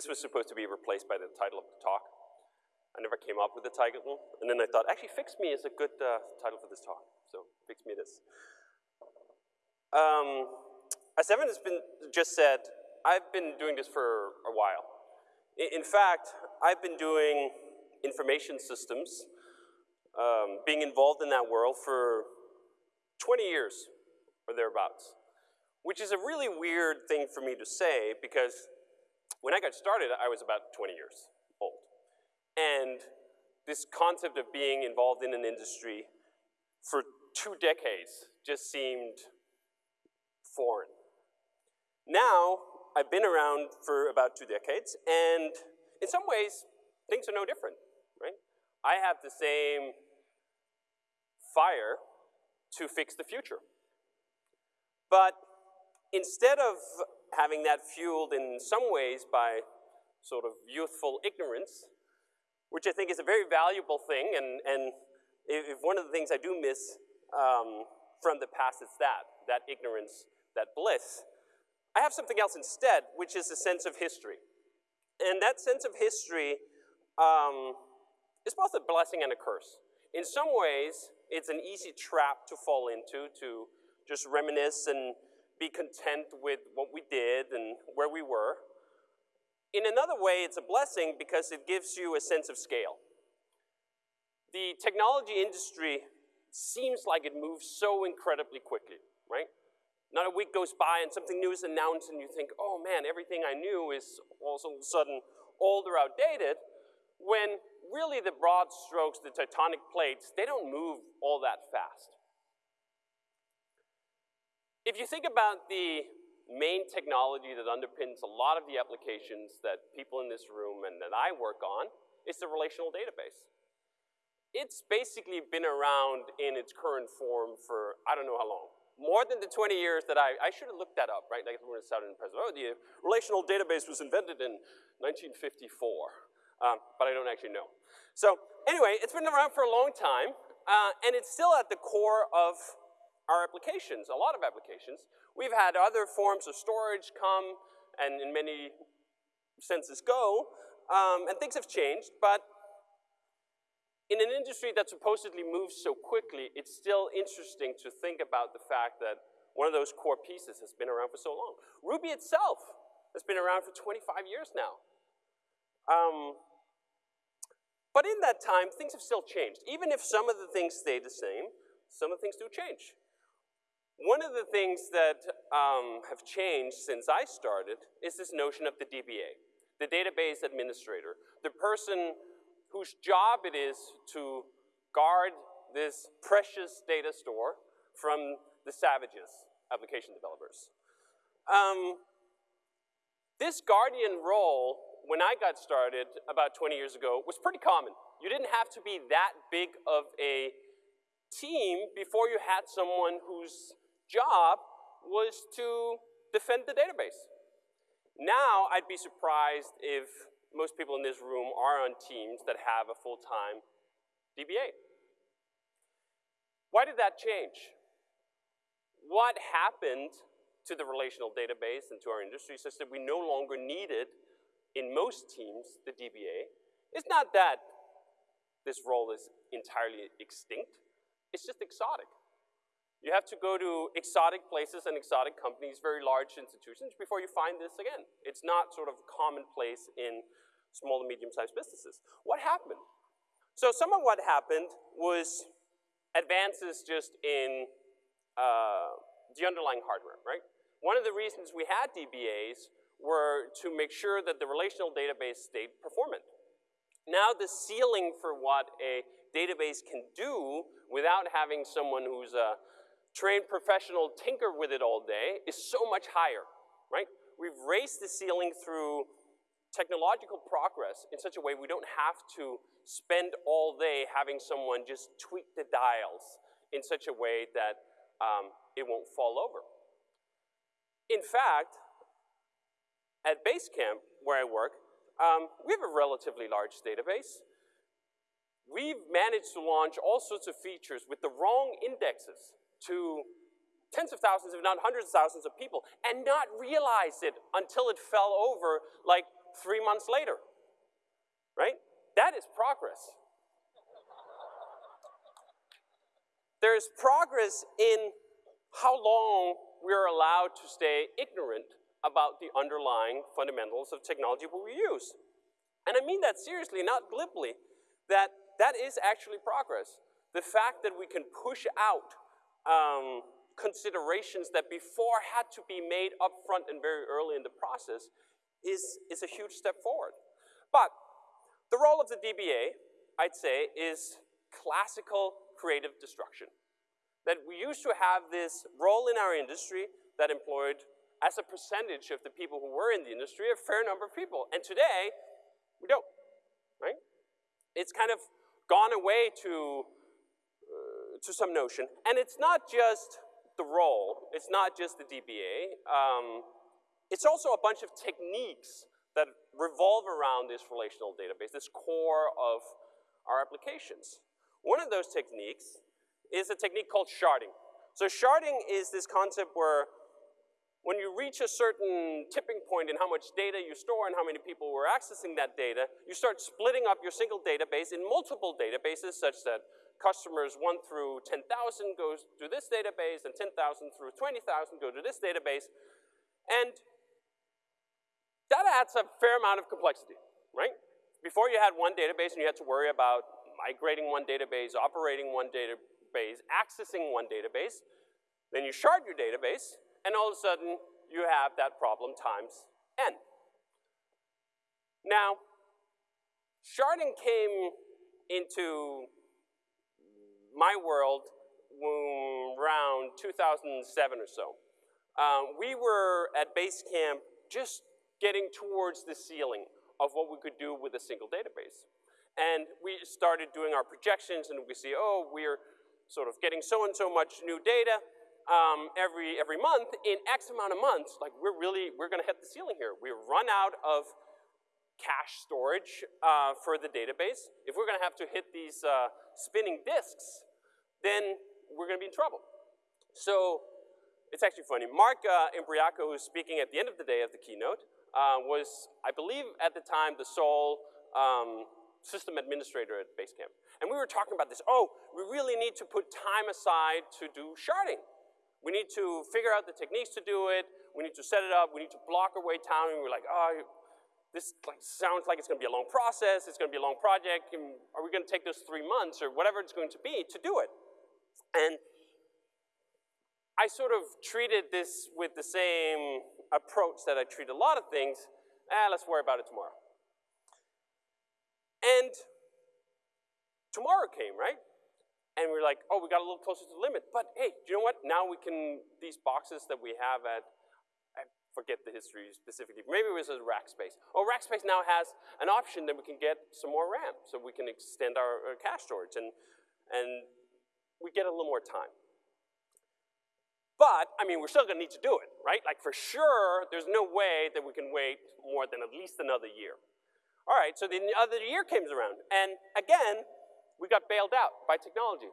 this was supposed to be replaced by the title of the talk. I never came up with the title, and then I thought, actually, Fix Me is a good uh, title for this talk, so Fix Me it is. Um, as Evan has been just said, I've been doing this for a while. In, in fact, I've been doing information systems, um, being involved in that world for 20 years or thereabouts, which is a really weird thing for me to say because when I got started, I was about 20 years old. And this concept of being involved in an industry for two decades just seemed foreign. Now, I've been around for about two decades, and in some ways, things are no different, right? I have the same fire to fix the future. But instead of having that fueled in some ways by sort of youthful ignorance, which I think is a very valuable thing, and, and if one of the things I do miss um, from the past is that, that ignorance, that bliss, I have something else instead, which is a sense of history. And that sense of history um, is both a blessing and a curse. In some ways, it's an easy trap to fall into, to just reminisce and be content with what we did and where we were. In another way, it's a blessing because it gives you a sense of scale. The technology industry seems like it moves so incredibly quickly, right? Not a week goes by and something new is announced and you think, oh man, everything I knew is all of a sudden old or outdated, when really the broad strokes, the tectonic plates, they don't move all that fast. If you think about the main technology that underpins a lot of the applications that people in this room and that I work on, it's the relational database. It's basically been around in its current form for I don't know how long. More than the 20 years that I, I should have looked that up, right? Like when it started in the president. Oh, the relational database was invented in 1954, um, but I don't actually know. So anyway, it's been around for a long time, uh, and it's still at the core of our applications, a lot of applications. We've had other forms of storage come and in many senses go, um, and things have changed, but in an industry that supposedly moves so quickly, it's still interesting to think about the fact that one of those core pieces has been around for so long. Ruby itself has been around for 25 years now. Um, but in that time, things have still changed. Even if some of the things stay the same, some of the things do change. One of the things that um, have changed since I started is this notion of the DBA, the database administrator, the person whose job it is to guard this precious data store from the savages, application developers. Um, this guardian role, when I got started about 20 years ago, was pretty common. You didn't have to be that big of a team before you had someone whose job was to defend the database. Now, I'd be surprised if most people in this room are on teams that have a full-time DBA. Why did that change? What happened to the relational database and to our industry such that we no longer needed, in most teams, the DBA? It's not that this role is entirely extinct. It's just exotic. You have to go to exotic places and exotic companies, very large institutions, before you find this again. It's not sort of commonplace in small and medium-sized businesses. What happened? So some of what happened was advances just in uh, the underlying hardware, right? One of the reasons we had DBAs were to make sure that the relational database stayed performant. Now the ceiling for what a database can do without having someone who's a trained professional tinker with it all day is so much higher, right? We've raised the ceiling through technological progress in such a way we don't have to spend all day having someone just tweak the dials in such a way that um, it won't fall over. In fact, at Basecamp, where I work, um, we have a relatively large database. We've managed to launch all sorts of features with the wrong indexes to tens of thousands, if not hundreds of thousands of people, and not realize it until it fell over like three months later, right? That is progress. There's progress in how long we're allowed to stay ignorant about the underlying fundamentals of technology we use. And I mean that seriously, not glibly, that that is actually progress. The fact that we can push out um, considerations that before had to be made up front and very early in the process is, is a huge step forward. But the role of the DBA, I'd say, is classical creative destruction. That we used to have this role in our industry that employed, as a percentage of the people who were in the industry, a fair number of people. And today, we don't, right? It's kind of gone away to, to some notion. And it's not just the role, it's not just the DBA, um, it's also a bunch of techniques that revolve around this relational database, this core of our applications. One of those techniques is a technique called sharding. So sharding is this concept where when you reach a certain tipping point in how much data you store and how many people were accessing that data, you start splitting up your single database in multiple databases such that customers 1 through 10,000 goes to this database and 10,000 through 20,000 go to this database. And that adds a fair amount of complexity, right? Before you had one database and you had to worry about migrating one database, operating one database, accessing one database, then you shard your database, and all of a sudden you have that problem times n. Now, sharding came into my world around 2007 or so. Um, we were at Basecamp just getting towards the ceiling of what we could do with a single database. And we started doing our projections and we see, oh, we're sort of getting so and so much new data um, every, every month, in X amount of months, like we're really, we're gonna hit the ceiling here. We run out of cache storage uh, for the database. If we're gonna have to hit these uh, spinning disks, then we're gonna be in trouble. So it's actually funny. Mark uh, Imbriaco, who's speaking at the end of the day of the keynote, uh, was, I believe at the time, the sole um, system administrator at Basecamp. And we were talking about this, oh, we really need to put time aside to do sharding. We need to figure out the techniques to do it. We need to set it up. We need to block our way down. And we're like, oh, this like, sounds like it's going to be a long process. It's going to be a long project. Are we going to take those three months or whatever it's going to be to do it? And I sort of treated this with the same approach that I treat a lot of things. Ah, let's worry about it tomorrow. And tomorrow came, right? and we're like, oh, we got a little closer to the limit. But hey, you know what? Now we can, these boxes that we have at, forget the history specifically, maybe it was a Rackspace. Oh, Rackspace now has an option that we can get some more RAM, so we can extend our, our cache storage, and, and we get a little more time. But, I mean, we're still gonna need to do it, right? Like for sure, there's no way that we can wait more than at least another year. All right, so the other year comes around, and again, we got bailed out by technology.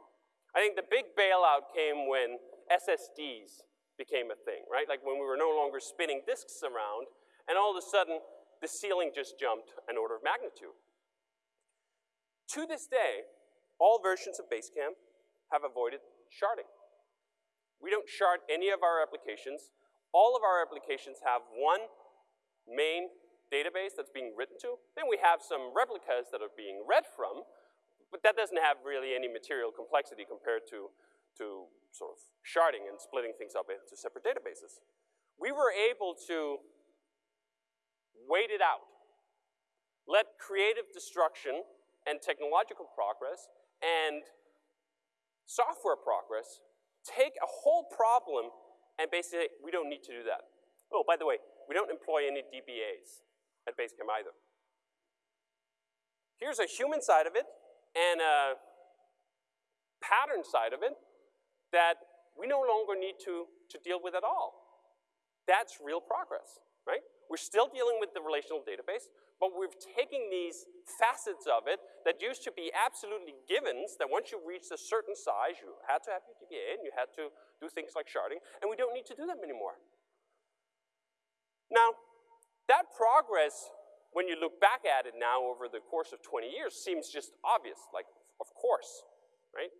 I think the big bailout came when SSDs became a thing, right? Like when we were no longer spinning disks around, and all of a sudden, the ceiling just jumped an order of magnitude. To this day, all versions of Basecamp have avoided sharding. We don't shard any of our applications. All of our applications have one main database that's being written to. Then we have some replicas that are being read from, but that doesn't have really any material complexity compared to, to sort of sharding and splitting things up into separate databases. We were able to wait it out, let creative destruction and technological progress and software progress take a whole problem and basically we don't need to do that. Oh, by the way, we don't employ any DBAs at Basecamp either. Here's a human side of it, and a pattern side of it that we no longer need to, to deal with at all. That's real progress, right? We're still dealing with the relational database, but we're taking these facets of it that used to be absolutely givens, that once you reached a certain size, you had to have your DBA and you had to do things like sharding, and we don't need to do them anymore. Now, that progress, when you look back at it now over the course of 20 years, seems just obvious, like, of course, right?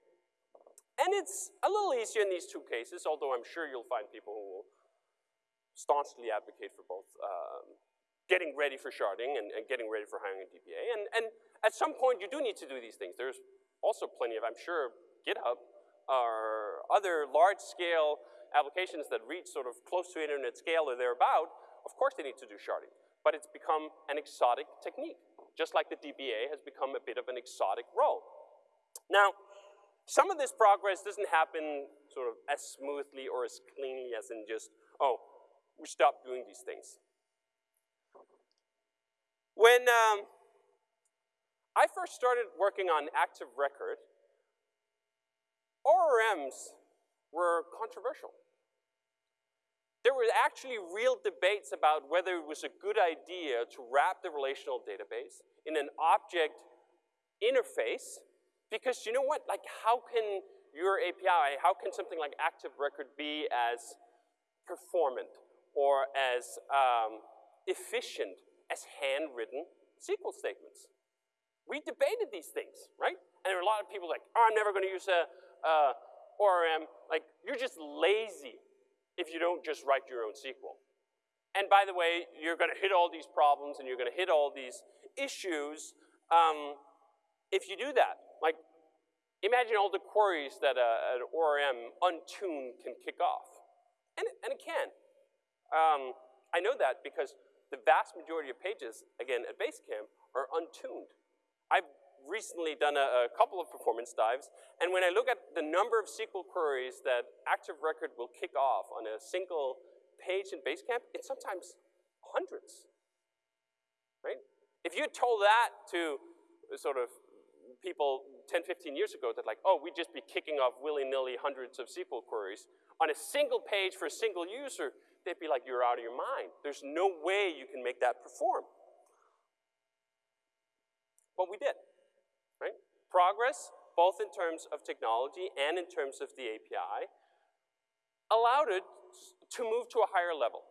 And it's a little easier in these two cases, although I'm sure you'll find people who will staunchly advocate for both um, getting ready for sharding and, and, getting ready for hiring a DBA. And, and at some point, you do need to do these things. There's also plenty of, I'm sure, GitHub or other large-scale applications that reach sort of close to internet scale or thereabout, of course they need to do sharding. But it's become an exotic technique, just like the DBA has become a bit of an exotic role. Now, some of this progress doesn't happen sort of as smoothly or as cleanly as in just, oh, we stopped doing these things. When um, I first started working on Active Record, ORMs were controversial. There were actually real debates about whether it was a good idea to wrap the relational database in an object interface, because you know what, like how can your API, how can something like Active Record be as performant or as um, efficient as handwritten SQL statements. We debated these things, right? And there were a lot of people like, oh, I'm never gonna use a, a ORM. Like, you're just lazy if you don't just write your own SQL. And by the way, you're gonna hit all these problems and you're gonna hit all these issues um, if you do that. Like, imagine all the queries that a, an ORM untuned can kick off. And, and it can. Um, I know that because the vast majority of pages, again, at Basecamp, are untuned. I've recently done a, a, couple of performance dives, and when I look at the number of SQL queries that Active Record will kick off on a single page in Basecamp, it's sometimes hundreds, right? If you told that to sort of people 10, 15 years ago that like, oh, we'd just be kicking off willy-nilly hundreds of SQL queries on a single page for a single user, they'd be like, you're out of your mind. There's no way you can make that perform. But we did, right? Progress, both in terms of technology and in terms of the API, allowed it to move to a higher level.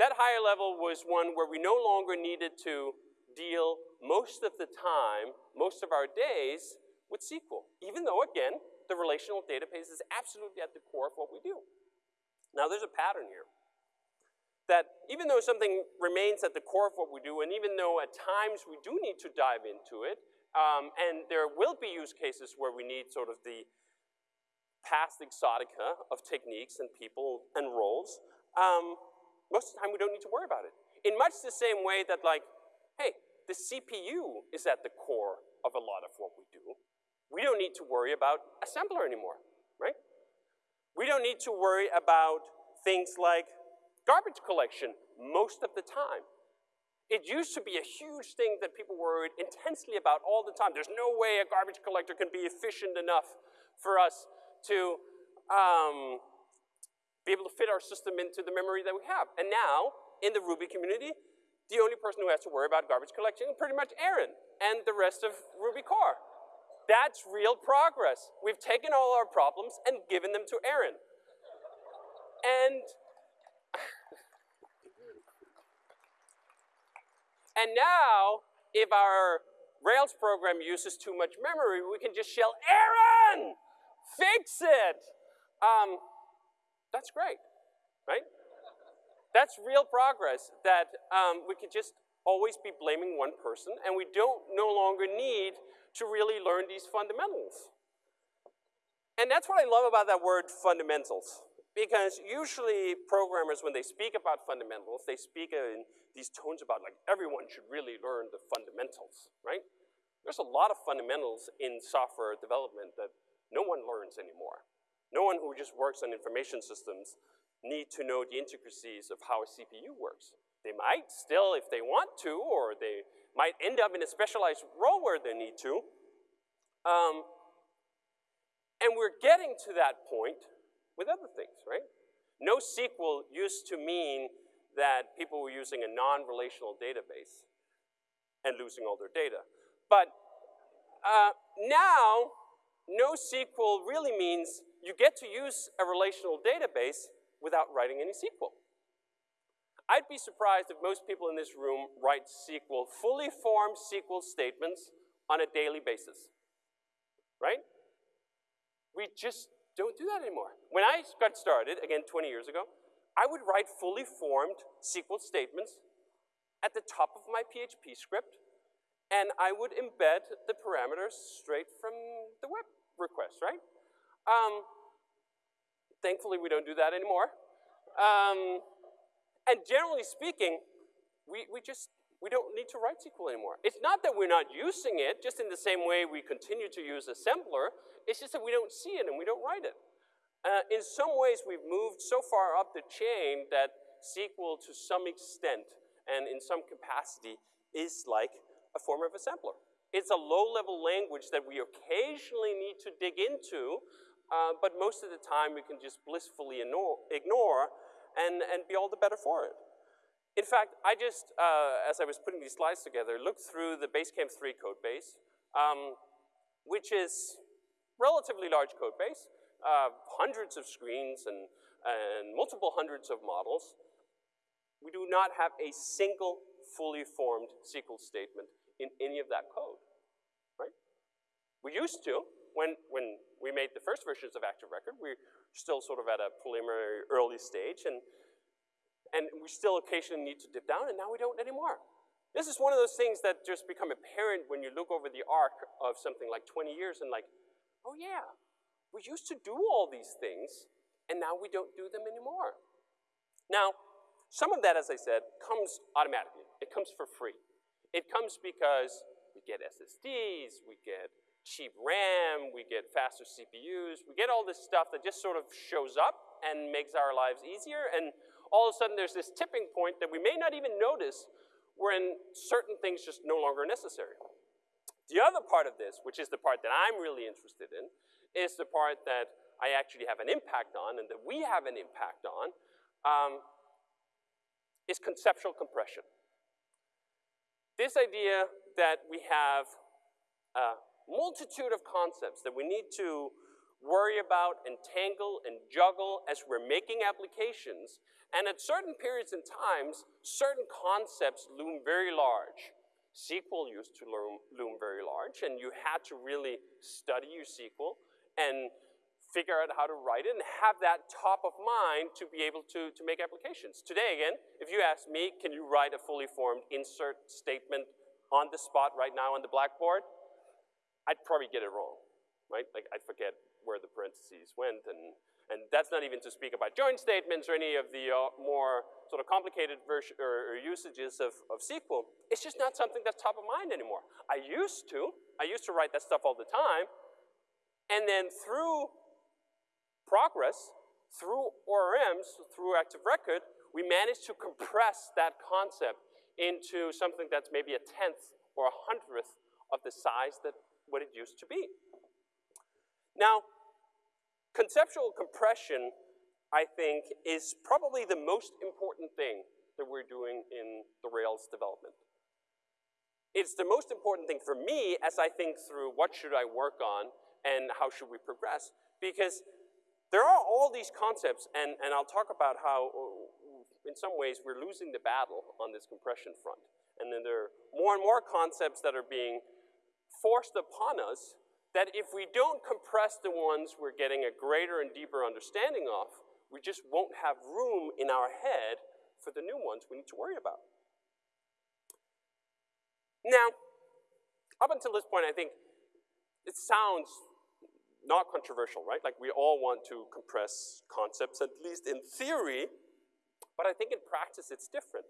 That higher level was one where we no longer needed to deal most of the time, most of our days, with SQL. Even though, again, the relational database is absolutely at the core of what we do. Now there's a pattern here. That even though something remains at the core of what we do, and even though at times we do need to dive into it, um, and there will be use cases where we need sort of the past exotica of techniques and people and roles, um, most of the time we don't need to worry about it. In much the same way that like, hey, the CPU is at the core of a lot of what we do. We don't need to worry about assembler anymore, right? We don't need to worry about things like garbage collection most of the time. It used to be a huge thing that people worried intensely about all the time. There's no way a garbage collector can be efficient enough for us to um, be able to fit our system into the memory that we have. And now, in the Ruby community, the only person who has to worry about garbage collection is pretty much Aaron and the rest of Ruby core. That's real progress. We've taken all our problems and given them to Aaron. And, and now, if our Rails program uses too much memory, we can just yell, Aaron, fix it. Um, that's great, right? That's real progress that um, we could just always be blaming one person and we don't no longer need to really learn these fundamentals. And that's what I love about that word fundamentals. Because usually programmers, when they speak about fundamentals, they speak in these tones about like everyone should really learn the fundamentals, right? There's a lot of fundamentals in software development that no one learns anymore. No one who just works on information systems need to know the intricacies of how a CPU works. They might still if they want to, or they might end up in a specialized role where they need to. Um, and we're getting to that point with other things, right? No NoSQL used to mean that people were using a non-relational database and losing all their data. But uh, now, NoSQL really means you get to use a relational database without writing any SQL. I'd be surprised if most people in this room write SQL, fully formed SQL statements on a daily basis, right? We just don't do that anymore. When I got started, again 20 years ago, I would write fully formed SQL statements at the top of my PHP script, and I would embed the parameters straight from the web request, right? Um, thankfully, we don't do that anymore. Um, and generally speaking, we, we just, we don't need to write SQL anymore. It's not that we're not using it, just in the same way we continue to use assembler, it's just that we don't see it and we don't write it. Uh, in some ways, we've moved so far up the chain that SQL to some extent and in some capacity is like a form of assembler. It's a low-level language that we occasionally need to dig into, uh, but most of the time we can just blissfully ignore and, and be all the better for it. In fact, I just, uh, as I was putting these slides together, looked through the Basecamp 3 code base, um, which is relatively large code base, uh, hundreds of screens and, and multiple hundreds of models. We do not have a single fully formed SQL statement in any of that code, right? We used to, when, when we made the first versions of Active Record, we still sort of at a preliminary early stage, and, and we still occasionally need to dip down, and now we don't anymore. This is one of those things that just become apparent when you look over the arc of something like 20 years and like, oh yeah, we used to do all these things, and now we don't do them anymore. Now, some of that, as I said, comes automatically. It comes for free. It comes because we get SSDs, we get cheap RAM, we get faster CPUs, we get all this stuff that just sort of shows up and makes our lives easier, and all of a sudden there's this tipping point that we may not even notice when certain things just no longer necessary. The other part of this, which is the part that I'm really interested in, is the part that I actually have an impact on and that we have an impact on, um, is conceptual compression. This idea that we have uh, multitude of concepts that we need to worry about and tangle and juggle as we're making applications. And at certain periods and times, certain concepts loom very large. SQL used to loom, loom very large, and you had to really study your SQL and figure out how to write it and have that top of mind to be able to, to make applications. Today, again, if you ask me, can you write a fully formed insert statement on the spot right now on the blackboard? I'd probably get it wrong, right? Like I'd forget where the parentheses went and, and that's not even to speak about join statements or any of the uh, more sort of complicated version or, or usages of, of SQL. It's just not something that's top of mind anymore. I used to, I used to write that stuff all the time and then through progress, through ORMs, through Active Record, we managed to compress that concept into something that's maybe a tenth or a hundredth of the size that what it used to be. Now, conceptual compression, I think, is probably the most important thing that we're doing in the Rails development. It's the most important thing for me as I think through what should I work on and how should we progress, because there are all these concepts, and, and I'll talk about how, uh, in some ways, we're losing the battle on this compression front. And then there are more and more concepts that are being forced upon us that if we don't compress the ones we're getting a greater and deeper understanding of, we just won't have room in our head for the new ones we need to worry about. Now, up until this point, I think it sounds not controversial, right? Like we all want to compress concepts, at least in theory, but I think in practice it's different.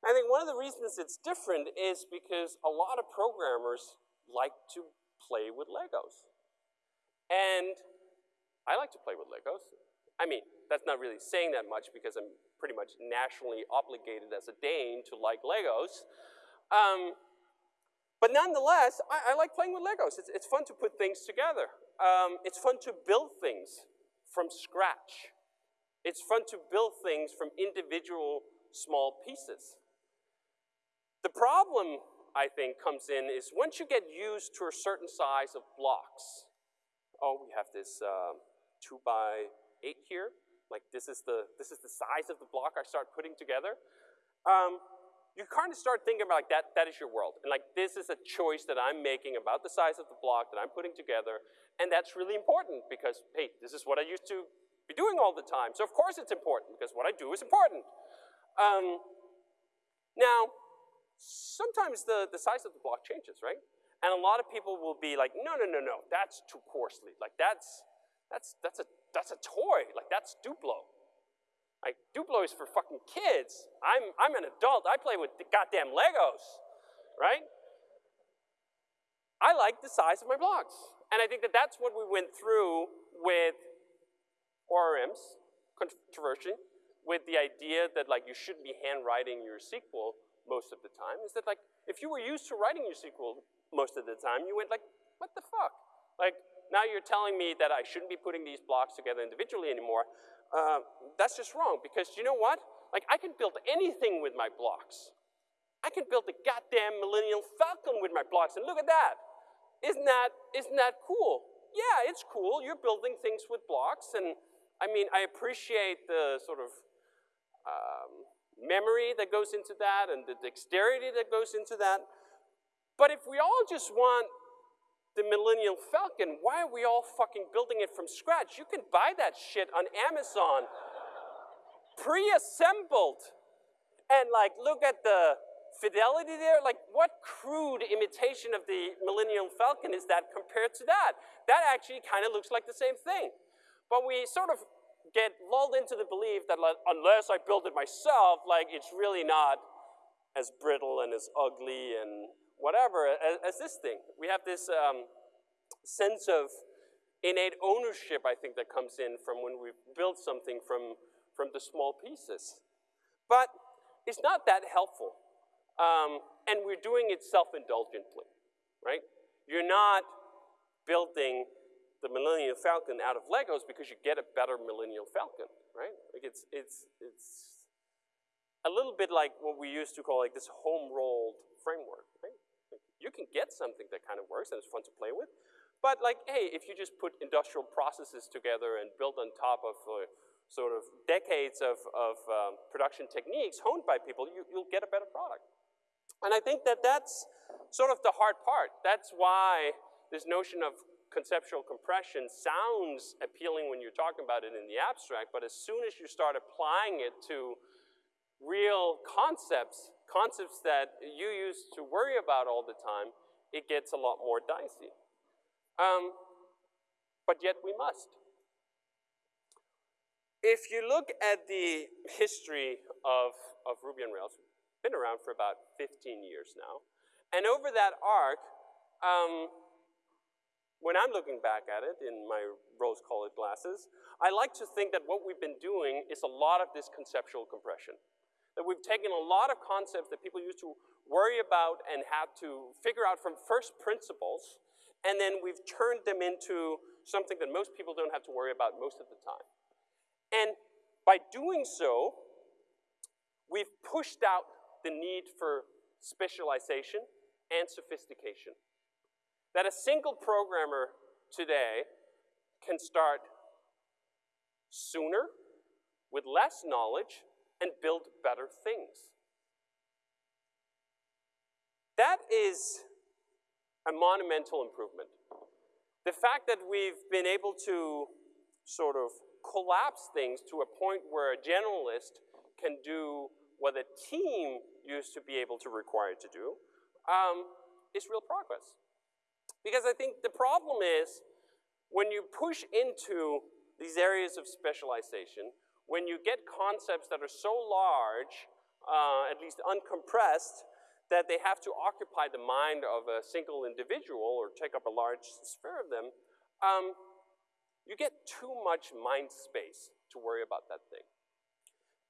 I think one of the reasons it's different is because a lot of programmers like to play with Legos. And I like to play with Legos. I mean, that's not really saying that much because I'm pretty much nationally obligated as a Dane to like Legos. Um, but nonetheless, I, I, like playing with Legos. It's, it's fun to put things together. Um, it's fun to build things from scratch. It's fun to build things from individual small pieces. The problem, I think, comes in is once you get used to a certain size of blocks. Oh, we have this uh, two by eight here. Like this is the this is the size of the block I start putting together. Um, you kind of start thinking about like that, that is your world. And like this is a choice that I'm making about the size of the block that I'm putting together. And that's really important because, hey, this is what I used to be doing all the time. So of course it's important because what I do is important. Um, now, sometimes the, the size of the block changes, right? And a lot of people will be like, no, no, no, no, that's too coarsely. Like that's, that's, that's, a, that's a toy. Like that's Duplo. Like Duplo is for fucking kids. I'm, I'm an adult. I play with goddamn Legos, right? I like the size of my blocks. And I think that that's what we went through with ORMs, controversy, with the idea that like you shouldn't be handwriting your SQL most of the time, is that like, if you were used to writing your SQL most of the time, you went like, what the fuck? Like, now you're telling me that I shouldn't be putting these blocks together individually anymore. Uh, that's just wrong, because you know what? Like, I can build anything with my blocks. I can build the goddamn Millennium Falcon with my blocks, and look at that. Isn't that, isn't that cool? Yeah, it's cool. You're building things with blocks, and I mean, I appreciate the sort of um, memory that goes into that and the dexterity that goes into that. But if we all just want the Millennium Falcon, why are we all fucking building it from scratch? You can buy that shit on Amazon, pre-assembled. And like, look at the fidelity there. Like, what crude imitation of the Millennium Falcon is that compared to that? That actually kind of looks like the same thing. But we sort of get lulled into the belief that like, unless I build it myself, like it's really not as brittle and as ugly and whatever as, as this thing. We have this um, sense of innate ownership, I think, that comes in from when we build something from, from the small pieces. But it's not that helpful. Um, and we're doing it self-indulgently, right? You're not building the Millennium Falcon out of Legos because you get a better Millennium Falcon, right? Like it's, it's, it's a little bit like what we used to call like this home-rolled framework, right? Like you can get something that kind of works and it's fun to play with, but like, hey, if you just put industrial processes together and build on top of uh, sort of decades of, of um, production techniques honed by people, you, you'll get a better product. And I think that that's sort of the hard part. That's why this notion of conceptual compression sounds appealing when you're talking about it in the abstract, but as soon as you start applying it to real concepts, concepts that you used to worry about all the time, it gets a lot more dicey. Um, but yet we must. If you look at the history of, of Ruby on Rails, been around for about 15 years now, and over that arc, um, when I'm looking back at it in my rose-colored glasses, I like to think that what we've been doing is a lot of this conceptual compression. That we've taken a lot of concepts that people used to worry about and had to figure out from first principles, and then we've turned them into something that most people don't have to worry about most of the time. And by doing so, we've pushed out the need for specialization and sophistication. That a single programmer today can start sooner, with less knowledge, and build better things. That is a monumental improvement. The fact that we've been able to sort of collapse things to a point where a generalist can do what a team used to be able to require to do um, is real progress. Because I think the problem is when you push into these areas of specialization, when you get concepts that are so large, uh, at least uncompressed, that they have to occupy the mind of a single individual or take up a large sphere of them, um, you get too much mind space to worry about that thing.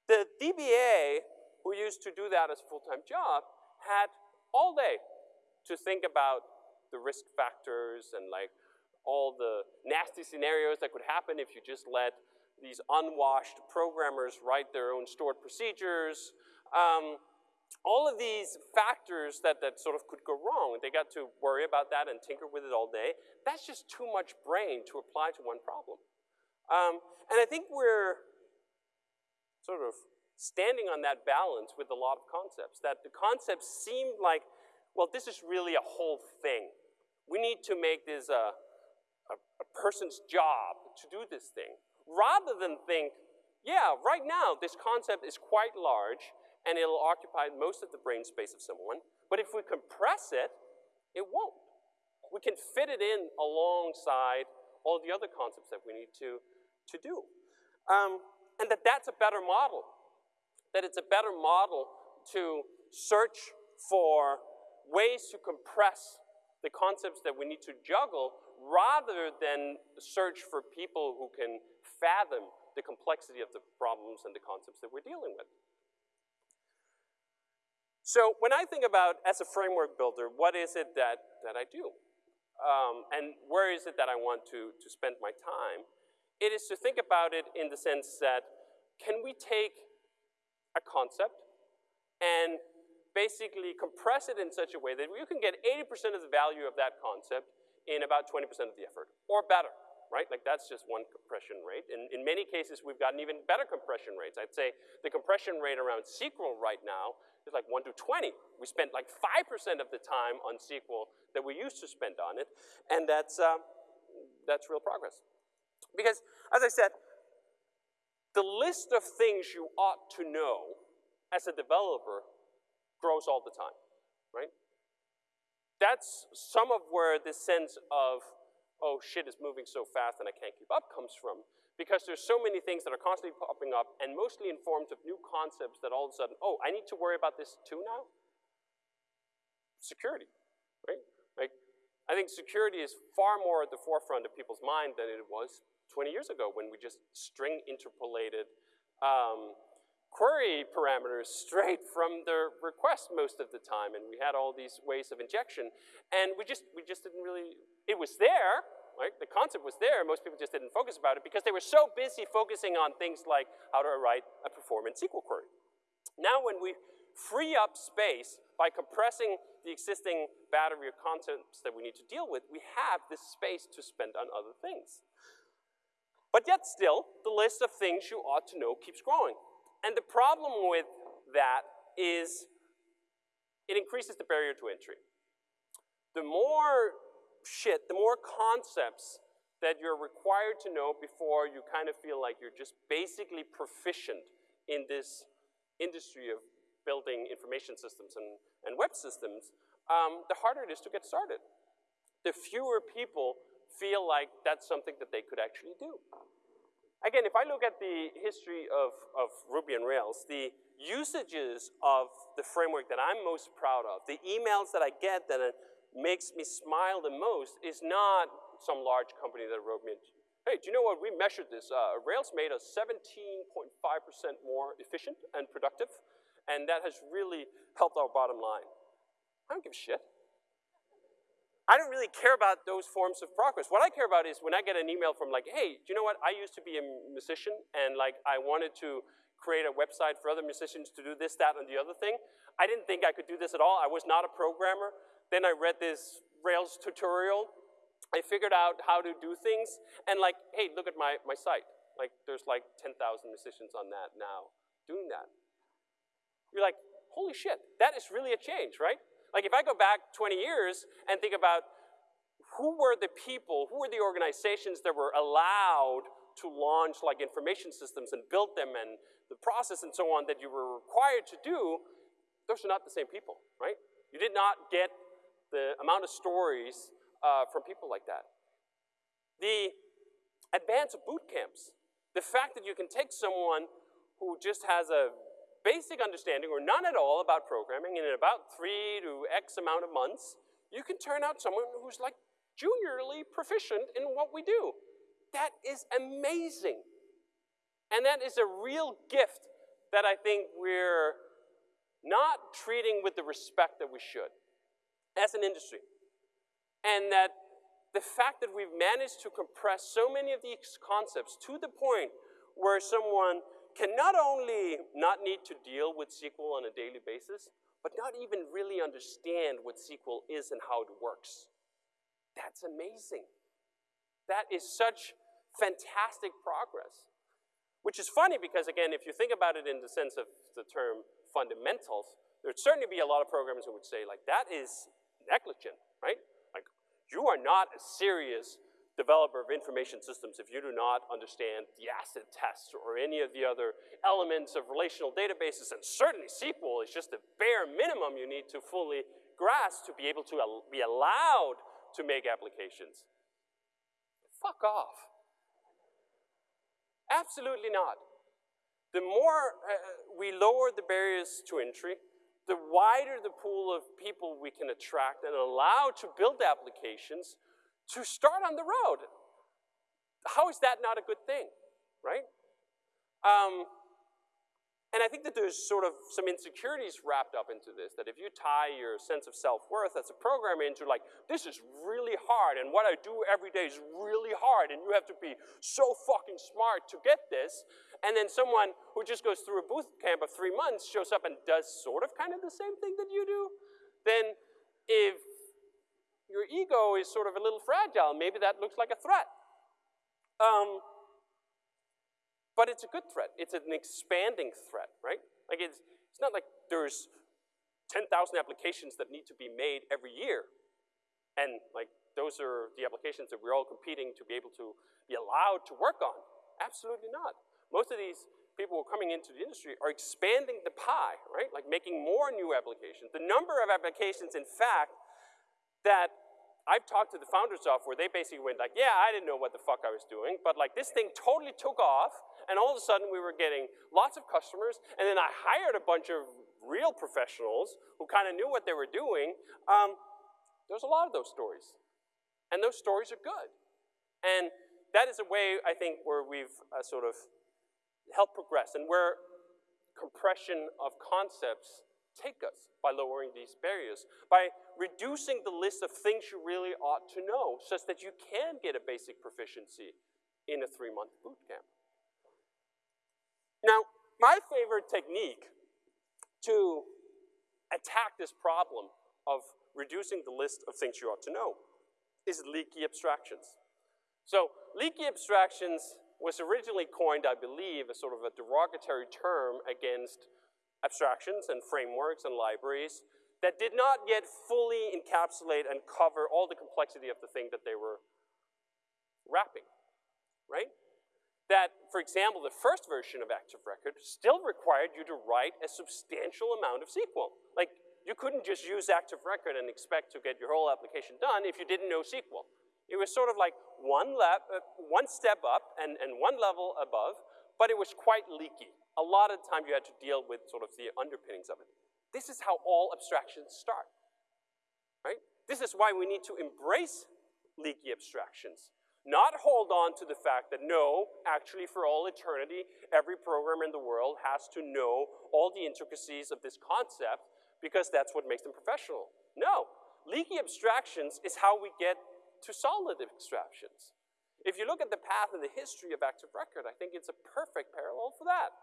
The DBA, who used to do that as a full-time job, had all day to think about the risk factors and like all the nasty scenarios that could happen if you just let these unwashed programmers write their own stored procedures. Um, all of these factors that, that sort of could go wrong, they got to worry about that and tinker with it all day. That's just too much brain to apply to one problem. Um, and I think we're sort of standing on that balance with a lot of concepts, that the concepts seem like, well, this is really a whole thing. We need to make this a, a, a person's job to do this thing, rather than think, yeah, right now this concept is quite large, and it'll occupy most of the brain space of someone. But if we compress it, it won't. We can fit it in alongside all the other concepts that we need to, to do. Um, and that that's a better model. That it's a better model to search for ways to compress the concepts that we need to juggle rather than search for people who can fathom the complexity of the problems and the concepts that we're dealing with. So when I think about as a framework builder, what is it that, that I do? Um, and where is it that I want to, to spend my time? It is to think about it in the sense that can we take a concept and basically compress it in such a way that you can get 80% of the value of that concept in about 20% of the effort, or better right? Like that's just one compression rate. In, in many cases, we've gotten even better compression rates. I'd say the compression rate around SQL right now is like one to 20. We spent like 5% of the time on SQL that we used to spend on it, and that's, uh, that's real progress. Because, as I said, the list of things you ought to know as a developer grows all the time, right? That's some of where this sense of oh, shit is moving so fast and I can't keep up comes from. Because there's so many things that are constantly popping up and mostly in forms of new concepts that all of a sudden, oh, I need to worry about this too now? Security, right? Like, I think security is far more at the forefront of people's mind than it was 20 years ago when we just string interpolated um, query parameters straight from the request most of the time, and we had all these ways of injection, and we just, we just didn't really it was there, right? The concept was there, most people just didn't focus about it because they were so busy focusing on things like how to write a performance SQL query. Now when we free up space by compressing the existing battery of concepts that we need to deal with, we have this space to spend on other things. But yet still, the list of things you ought to know keeps growing. And the problem with that is it increases the barrier to entry. The more shit, the more concepts that you're required to know before you kind of feel like you're just basically proficient in this industry of building information systems and, and web systems, um, the harder it is to get started. The fewer people feel like that's something that they could actually do. Again, if I look at the history of, of Ruby on Rails, the usages of the framework that I'm most proud of, the emails that I get that makes me smile the most is not some large company that wrote me, hey, do you know what, we measured this. Uh, Rails made us 17.5% more efficient and productive, and that has really helped our bottom line. I don't give a shit. I don't really care about those forms of progress. What I care about is when I get an email from like, hey, do you know what, I used to be a musician, and like I wanted to create a website for other musicians to do this, that, and the other thing. I didn't think I could do this at all. I was not a programmer. Then I read this Rails tutorial. I figured out how to do things. And like, hey, look at my, my site. Like, there's like 10,000 musicians on that now doing that. You're like, holy shit, that is really a change, right? Like, if I go back 20 years and think about who were the people, who were the organizations that were allowed to launch like information systems and build them and the process and so on that you were required to do, those are not the same people, right? You did not get the amount of stories uh, from people like that. The advance of boot camps, the fact that you can take someone who just has a basic understanding or none at all about programming, and in about three to X amount of months, you can turn out someone who's like juniorly proficient in what we do. That is amazing. And that is a real gift that I think we're not treating with the respect that we should as an industry. And that the fact that we've managed to compress so many of these concepts to the point where someone can not only not need to deal with SQL on a daily basis, but not even really understand what SQL is and how it works. That's amazing. That is such fantastic progress. Which is funny because, again, if you think about it in the sense of the term fundamentals, there'd certainly be a lot of programmers who would say, like, that is negligent, right? Like, you are not a serious developer of information systems if you do not understand the acid tests or any of the other elements of relational databases, and certainly SQL is just the bare minimum you need to fully grasp to be able to al be allowed to make applications. Fuck off. Absolutely not. The more uh, we lower the barriers to entry, the wider the pool of people we can attract and allow to build applications to start on the road. How is that not a good thing, right? Um, and I think that there's sort of some insecurities wrapped up into this, that if you tie your sense of self-worth as a programmer into like, this is really hard, and what I do every day is really hard, and you have to be so fucking smart to get this, and then someone who just goes through a boot camp of three months shows up and does sort of kind of the same thing that you do, then if your ego is sort of a little fragile, maybe that looks like a threat. Um, but it's a good threat. It's an expanding threat, right? Like it's, it's not like there's 10,000 applications that need to be made every year. And like those are the applications that we're all competing to be able to be allowed to work on. Absolutely not. Most of these people who are coming into the industry are expanding the pie, right? Like making more new applications. The number of applications, in fact, that I've talked to the founders of where they basically went like, yeah, I didn't know what the fuck I was doing, but like this thing totally took off and all of a sudden we were getting lots of customers, and then I hired a bunch of real professionals who kind of knew what they were doing. Um, there's a lot of those stories. And those stories are good. And that is a way, I think, where we've uh, sort of helped progress and where compression of concepts take us by lowering these barriers, by reducing the list of things you really ought to know such that you can get a basic proficiency in a three-month boot camp. Now, my favorite technique to attack this problem of reducing the list of things you ought to know is leaky abstractions. So leaky abstractions was originally coined, I believe, as sort of a derogatory term against abstractions and frameworks and libraries that did not yet fully encapsulate and cover all the complexity of the thing that they were wrapping, right? that, for example, the first version of Active Record still required you to write a substantial amount of SQL. Like, you couldn't just use Active Record and expect to get your whole application done if you didn't know SQL. It was sort of like one, uh, one step up and, and one level above, but it was quite leaky. A lot of the time you had to deal with sort of the underpinnings of it. This is how all abstractions start, right? This is why we need to embrace leaky abstractions. Not hold on to the fact that no, actually for all eternity, every programmer in the world has to know all the intricacies of this concept because that's what makes them professional. No, leaky abstractions is how we get to solid abstractions. If you look at the path and the history of Active Record, I think it's a perfect parallel for that.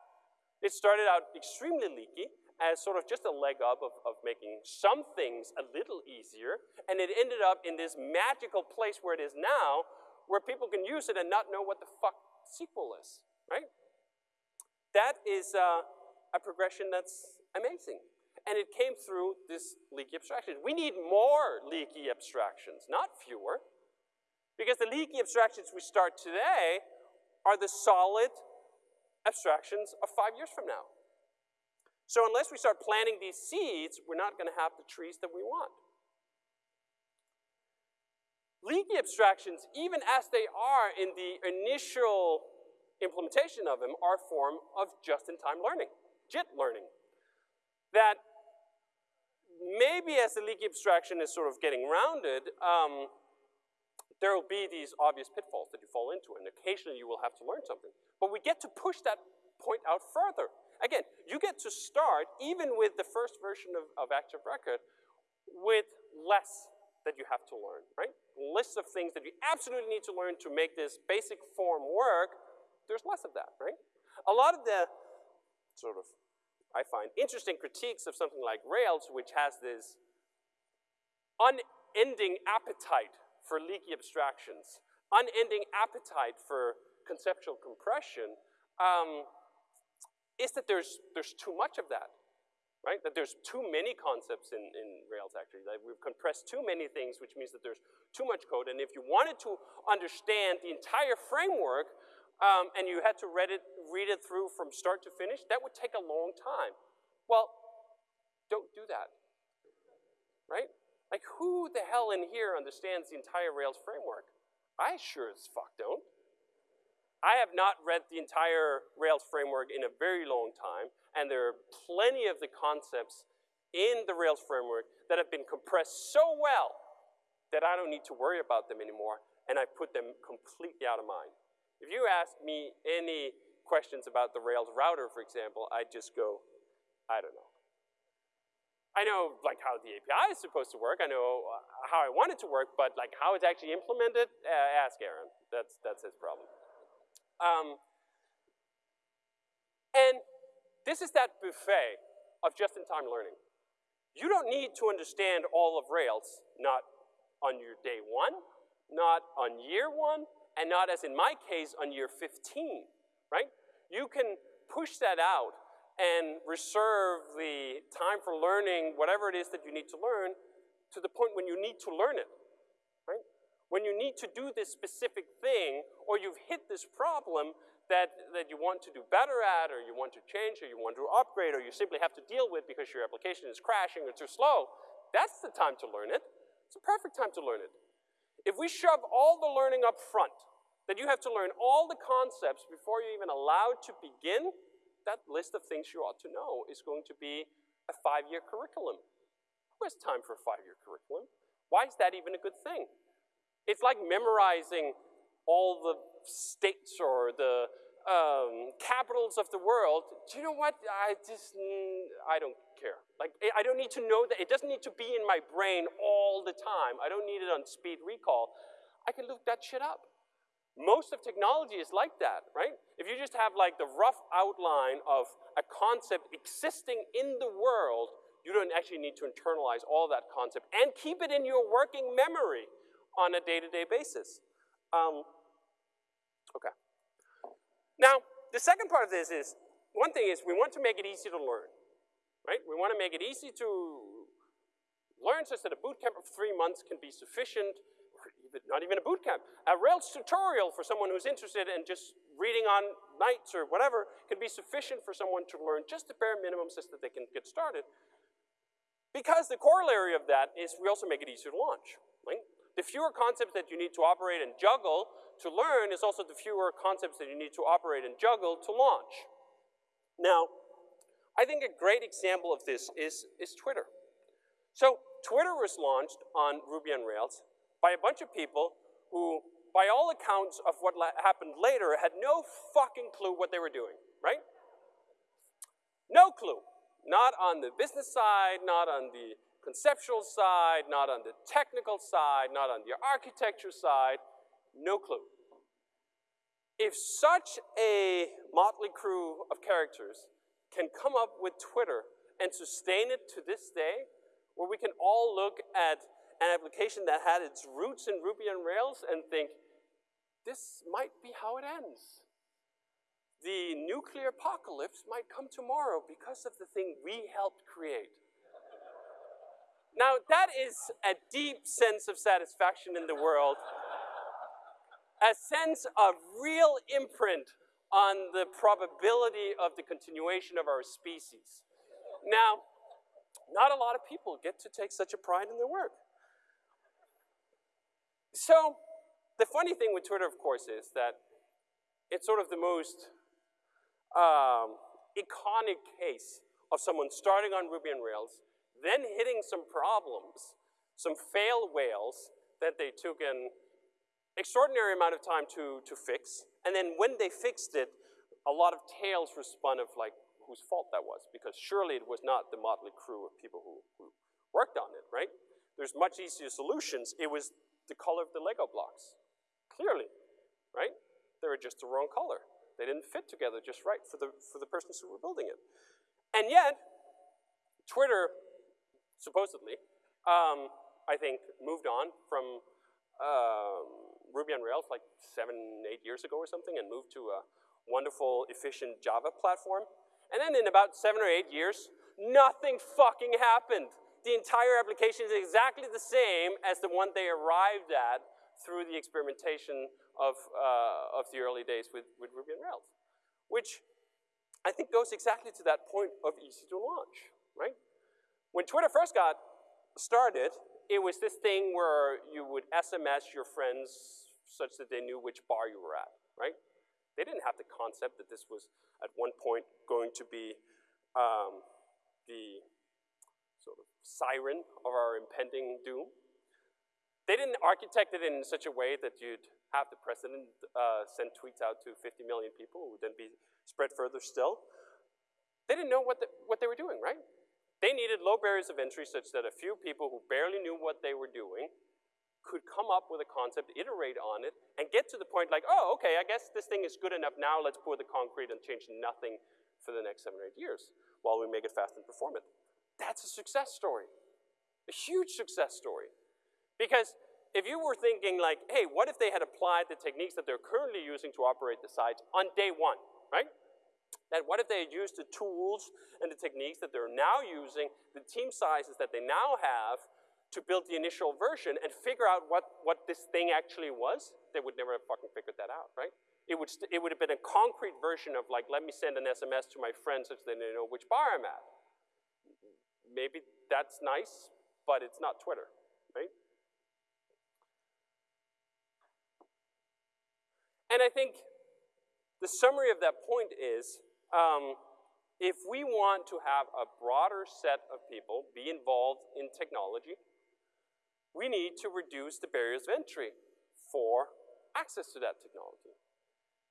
It started out extremely leaky as sort of just a leg up of, of making some things a little easier, and it ended up in this magical place where it is now, where people can use it and not know what the fuck SQL is, right? That is uh, a progression that's amazing. And it came through this leaky abstraction. We need more leaky abstractions, not fewer. Because the leaky abstractions we start today are the solid abstractions of five years from now. So unless we start planting these seeds, we're not gonna have the trees that we want. Leaky abstractions, even as they are in the initial implementation of them, are a form of just-in-time learning, JIT learning. That maybe as the leaky abstraction is sort of getting rounded, um, there will be these obvious pitfalls that you fall into, and occasionally you will have to learn something. But we get to push that point out further. Again, you get to start, even with the first version of, of Active Record, with less that you have to learn, right? Lists of things that you absolutely need to learn to make this basic form work, there's less of that, right? a lot of the sort of, I find, interesting critiques of something like Rails, which has this unending appetite for leaky abstractions, unending appetite for conceptual compression, um, is that there's, there's too much of that right? That there's too many concepts in, in Rails actually. That we've compressed too many things, which means that there's too much code. And if you wanted to understand the entire framework um, and you had to read it, read it through from start to finish, that would take a long time. Well, don't do that, right? Like who the hell in here understands the entire Rails framework? I sure as fuck don't. I have not read the entire Rails framework in a very long time, and there are plenty of the concepts in the Rails framework that have been compressed so well that I don't need to worry about them anymore, and I put them completely out of mind. If you ask me any questions about the Rails router, for example, I just go, I don't know. I know like how the API is supposed to work. I know uh, how I want it to work, but like how it's actually implemented, uh, ask Aaron. That's, that's his problem. Um, and this is that buffet of just-in-time learning. You don't need to understand all of Rails, not on your day one, not on year one, and not as in my case on year 15, right? You can push that out and reserve the time for learning whatever it is that you need to learn to the point when you need to learn it right? when you need to do this specific thing, or you've hit this problem that, that you want to do better at, or you want to change, or you want to upgrade, or you simply have to deal with because your application is crashing or too slow, that's the time to learn it. It's a perfect time to learn it. If we shove all the learning up front, that you have to learn all the concepts before you're even allowed to begin, that list of things you ought to know is going to be a five-year curriculum. Who has time for a five-year curriculum? Why is that even a good thing? It's like memorizing all the states or the um, capitals of the world. Do you know what? I just, I don't care. Like, I don't need to know that. It doesn't need to be in my brain all the time. I don't need it on speed recall. I can look that shit up. Most of technology is like that, right? If you just have like the rough outline of a concept existing in the world, you don't actually need to internalize all that concept and keep it in your working memory on a day-to-day -day basis. Um, okay. Now, the second part of this is, one thing is we want to make it easy to learn, right? We want to make it easy to learn such that a boot camp of three months can be sufficient, even, not even a boot camp. A Rails tutorial for someone who's interested in just reading on nights or whatever can be sufficient for someone to learn just the bare minimum so that they can get started. Because the corollary of that is we also make it easier to launch. Right? The fewer concepts that you need to operate and juggle to learn is also the fewer concepts that you need to operate and juggle to launch. Now, I think a great example of this is, is Twitter. So Twitter was launched on Ruby on Rails by a bunch of people who, by all accounts of what happened later, had no fucking clue what they were doing, right? No clue. Not on the business side, not on the conceptual side, not on the technical side, not on the architecture side, no clue. If such a motley crew of characters can come up with Twitter and sustain it to this day, where we can all look at an application that had its roots in Ruby on Rails and think, this might be how it ends. The nuclear apocalypse might come tomorrow because of the thing we helped create. Now, that is a deep sense of satisfaction in the world, a sense of real imprint on the probability of the continuation of our species. Now, not a lot of people get to take such a pride in their work. So, the funny thing with Twitter, of course, is that it's sort of the most um, iconic case of someone starting on Ruby on Rails, then hitting some problems, some fail whales that they took an extraordinary amount of time to, to fix. And then when they fixed it, a lot of tales were spun of like whose fault that was, because surely it was not the motley crew of people who, who worked on it, right? There's much easier solutions. It was the color of the Lego blocks, clearly, right? They were just the wrong color. They didn't fit together just right for the, for the persons who were building it. And yet, Twitter, supposedly, um, I think, moved on from um, Ruby on Rails like seven, eight years ago or something and moved to a wonderful, efficient Java platform. And then in about seven or eight years, nothing fucking happened. The entire application is exactly the same as the one they arrived at through the experimentation of, uh, of the early days with, with Ruby and Rails, which I think goes exactly to that point of easy to launch, right? When Twitter first got started, it was this thing where you would SMS your friends such that they knew which bar you were at, right? They didn't have the concept that this was at one point going to be um, the sort of siren of our impending doom. They didn't architect it in such a way that you'd have the president uh, send tweets out to 50 million people who would then be spread further still. They didn't know what, the, what they were doing, right? They needed low barriers of entry such that a few people who barely knew what they were doing could come up with a concept, iterate on it, and get to the point like, oh, okay, I guess this thing is good enough now, let's pour the concrete and change nothing for the next seven or eight years while we make it fast and performant. That's a success story, a huge success story. Because if you were thinking like, hey, what if they had applied the techniques that they're currently using to operate the sites on day one, right? Then what if they had used the tools and the techniques that they're now using, the team sizes that they now have, to build the initial version and figure out what, what this thing actually was, they would never have fucking figured that out, right? It would, it would have been a concrete version of like, let me send an SMS to my friends so that they know which bar I'm at. Maybe that's nice, but it's not Twitter, right? And I think the summary of that point is, um, if we want to have a broader set of people be involved in technology, we need to reduce the barriers of entry for access to that technology.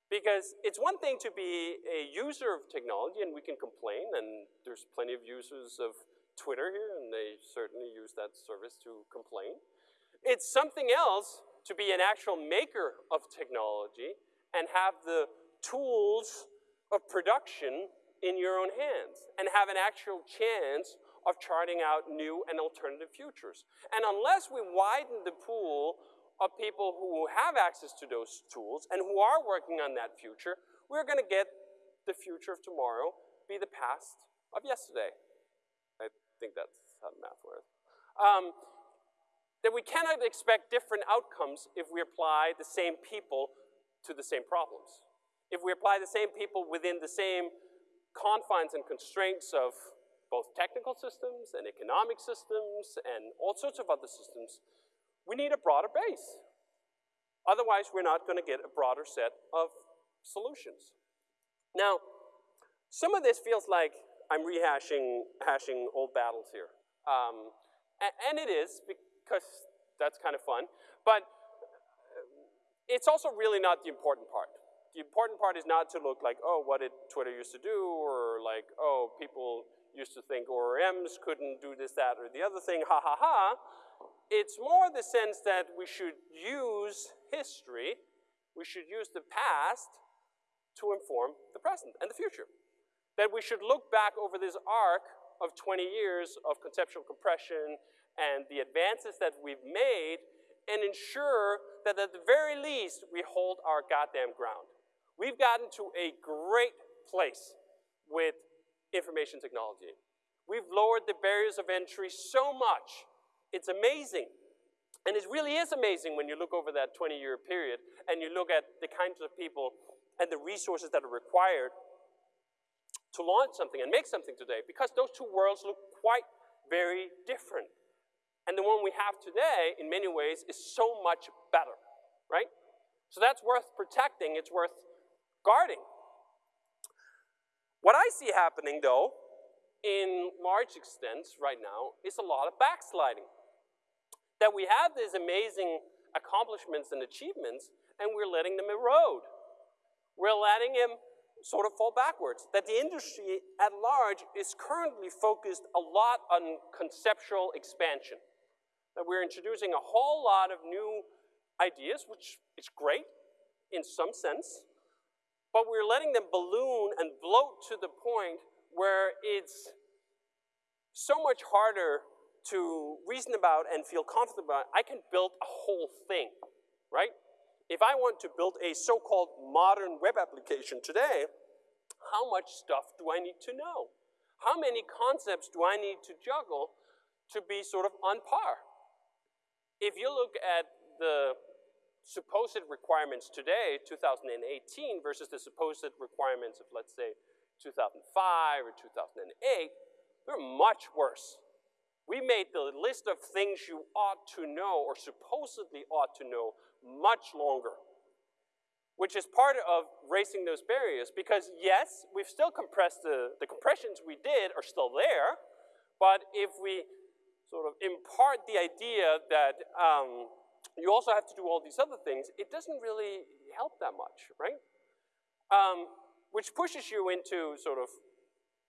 Because it's one thing to be a user of technology and we can complain and there's plenty of users of Twitter here and they certainly use that service to complain. It's something else to be an actual maker of technology and have the tools of production in your own hands and have an actual chance of charting out new and alternative futures. And unless we widen the pool of people who have access to those tools and who are working on that future, we're gonna get the future of tomorrow be the past of yesterday. I think that's how math works. Um, that we cannot expect different outcomes if we apply the same people to the same problems. If we apply the same people within the same confines and constraints of both technical systems and economic systems and all sorts of other systems, we need a broader base. Otherwise, we're not gonna get a broader set of solutions. Now, some of this feels like I'm rehashing hashing old battles here. Um, and, and it is, because that's kind of fun. But it's also really not the important part. The important part is not to look like, oh, what did Twitter used to do, or like, oh, people used to think ORMs couldn't do this, that, or the other thing, ha ha ha. It's more the sense that we should use history, we should use the past to inform the present and the future. That we should look back over this arc of 20 years of conceptual compression and the advances that we've made and ensure that at the very least we hold our goddamn ground. We've gotten to a great place with information technology. We've lowered the barriers of entry so much. It's amazing. And it really is amazing when you look over that 20-year period and you look at the kinds of people and the resources that are required to launch something and make something today because those two worlds look quite very different. And the one we have today, in many ways, is so much better, right? So that's worth protecting, it's worth guarding. What I see happening, though, in large extents right now, is a lot of backsliding. That we have these amazing accomplishments and achievements, and we're letting them erode. We're letting them sort of fall backwards. That the industry at large is currently focused a lot on conceptual expansion that we're introducing a whole lot of new ideas, which is great in some sense, but we're letting them balloon and bloat to the point where it's so much harder to reason about and feel confident about. I can build a whole thing, right? If I want to build a so-called modern web application today, how much stuff do I need to know? How many concepts do I need to juggle to be sort of on par? If you look at the supposed requirements today, 2018, versus the supposed requirements of, let's say, 2005 or 2008, they're much worse. We made the list of things you ought to know or supposedly ought to know much longer, which is part of racing those barriers because yes, we've still compressed the, the compressions we did are still there, but if we sort of impart the idea that um, you also have to do all these other things, it doesn't really help that much, right? Um, which pushes you into sort of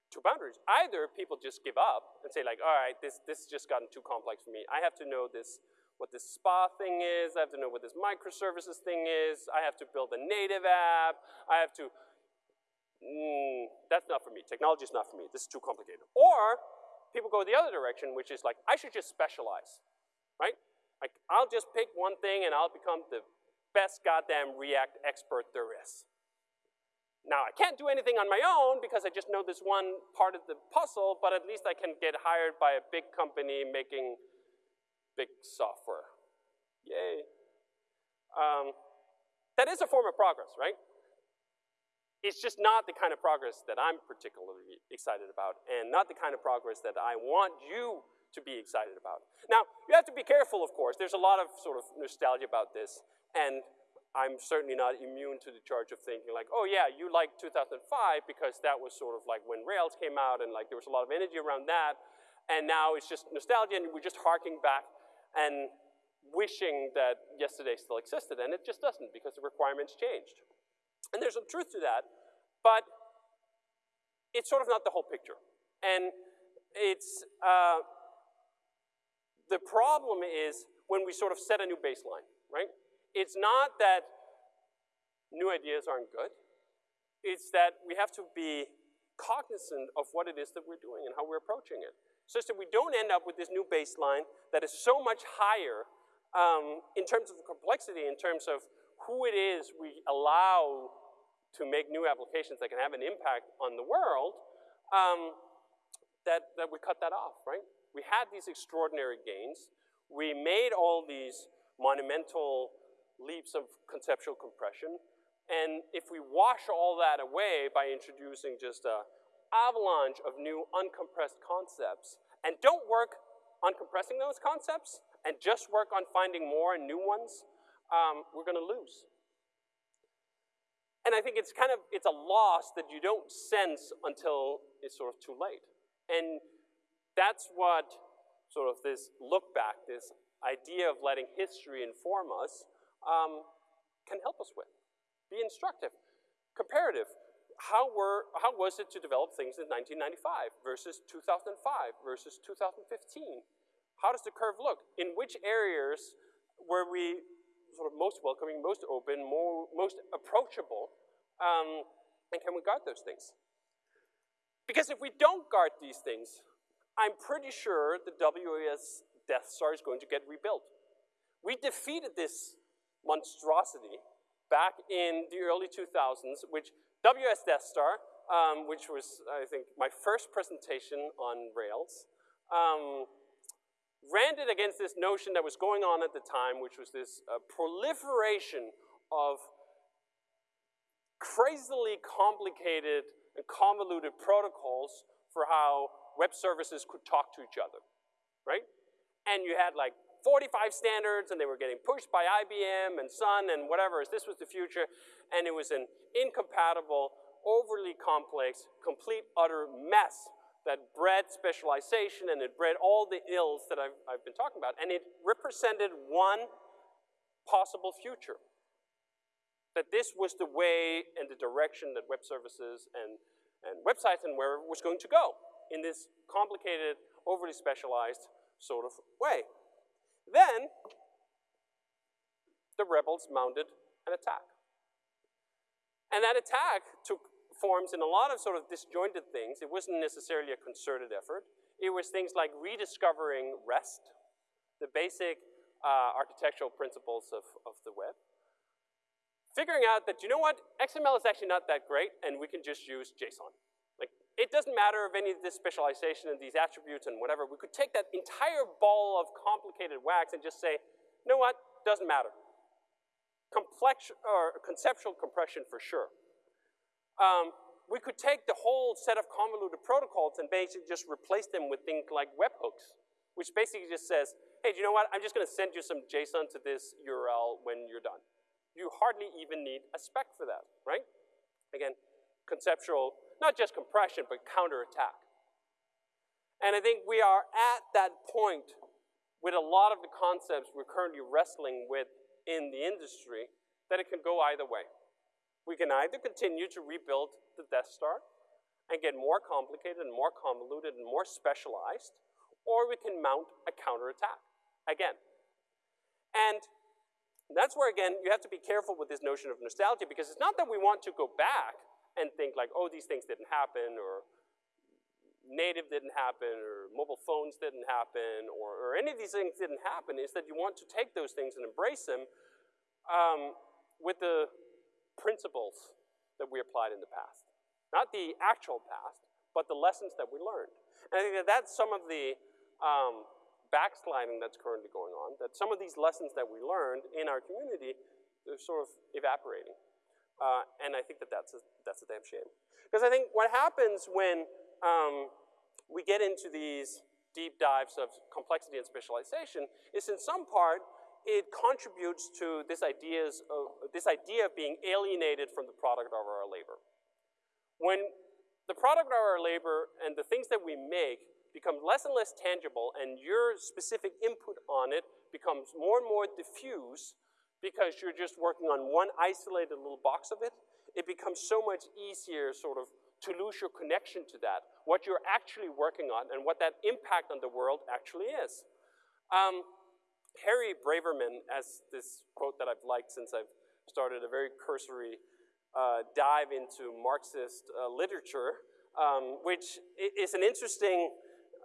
two boundaries. Either people just give up and say like, all right, this, this has just gotten too complex for me. I have to know this, what this SPA thing is. I have to know what this microservices thing is. I have to build a native app. I have to, mm, that's not for me. Technology is not for me. This is too complicated. Or people go the other direction, which is like, I should just specialize, right? Like, I'll just pick one thing and I'll become the best goddamn React expert there is. Now, I can't do anything on my own because I just know this one part of the puzzle, but at least I can get hired by a big company making big software. Yay. Um, that is a form of progress, right? It's just not the kind of progress that I'm particularly excited about and not the kind of progress that I want you to be excited about. Now, you have to be careful, of course. There's a lot of sort of nostalgia about this, and I'm certainly not immune to the charge of thinking like, oh yeah, you liked 2005 because that was sort of like when Rails came out and like there was a lot of energy around that, and now it's just nostalgia and we're just harking back and wishing that yesterday still existed, and it just doesn't because the requirements changed. And there's some truth to that, but it's sort of not the whole picture. And it's, uh, the problem is when we sort of set a new baseline, right? It's not that new ideas aren't good. It's that we have to be cognizant of what it is that we're doing and how we're approaching it. Such that we don't end up with this new baseline that is so much higher um, in terms of complexity, in terms of who it is we allow to make new applications that can have an impact on the world, um, that, that we cut that off, right? we had these extraordinary gains. We made all these monumental leaps of conceptual compression. And if we wash all that away by introducing just a avalanche of new uncompressed concepts and don't work on compressing those concepts and just work on finding more and new ones, um, we're gonna lose. And I think it's kind of, it's a loss that you don't sense until it's sort of too late. And that's what sort of this look back, this idea of letting history inform us, um, can help us with. Be instructive, comparative. How, were, how was it to develop things in 1995 versus 2005 versus 2015? How does the curve look? In which areas were we sort of most welcoming, most open, more, most approachable, um, and can we guard those things? Because if we don't guard these things, I'm pretty sure the WS Death Star is going to get rebuilt. We defeated this monstrosity back in the early 2000s, which WS Death Star, um, which was, I think, my first presentation on Rails, um, ranted against this notion that was going on at the time, which was this uh, proliferation of crazily complicated and convoluted protocols for how web services could talk to each other, right? And you had like 45 standards and they were getting pushed by IBM and Sun and whatever, as this was the future, and it was an incompatible, overly complex, complete, utter mess that bred specialization and it bred all the ills that I've, I've been talking about. And it represented one possible future. That this was the way and the direction that web services and, and websites and where was going to go in this complicated, overly specialized sort of way. Then, the rebels mounted an attack. And that attack took forms in a lot of sort of disjointed things. It wasn't necessarily a concerted effort. It was things like rediscovering REST, the basic uh, architectural principles of, of the web. Figuring out that, you know what, XML is actually not that great, and we can just use JSON. It doesn't matter of any of this specialization and these attributes and whatever. We could take that entire ball of complicated wax and just say, you know what, doesn't matter. Complex, or conceptual compression for sure. Um, we could take the whole set of convoluted protocols and basically just replace them with things like webhooks, which basically just says, hey, do you know what? I'm just going to send you some JSON to this URL when you're done. You hardly even need a spec for that, right? Again, conceptual, not just compression, but counterattack. And I think we are at that point with a lot of the concepts we're currently wrestling with in the industry that it can go either way. We can either continue to rebuild the Death Star and get more complicated and more convoluted and more specialized, or we can mount a counterattack again. And that's where, again, you have to be careful with this notion of nostalgia because it's not that we want to go back and think like, oh, these things didn't happen, or native didn't happen, or mobile phones didn't happen, or, or any of these things didn't happen. Is that you want to take those things and embrace them um, with the principles that we applied in the past. Not the actual past, but the lessons that we learned. And I think that that's some of the um, backsliding that's currently going on, that some of these lessons that we learned in our community, they're sort of evaporating. Uh, and I think that that's a, that's a damn shame. Because I think what happens when um, we get into these deep dives of complexity and specialization is in some part it contributes to this, ideas of, this idea of being alienated from the product of our labor. When the product of our labor and the things that we make become less and less tangible and your specific input on it becomes more and more diffuse because you're just working on one isolated little box of it, it becomes so much easier sort of to lose your connection to that, what you're actually working on and what that impact on the world actually is. Um, Harry Braverman, as this quote that I've liked since I've started a very cursory uh, dive into Marxist uh, literature, um, which is an interesting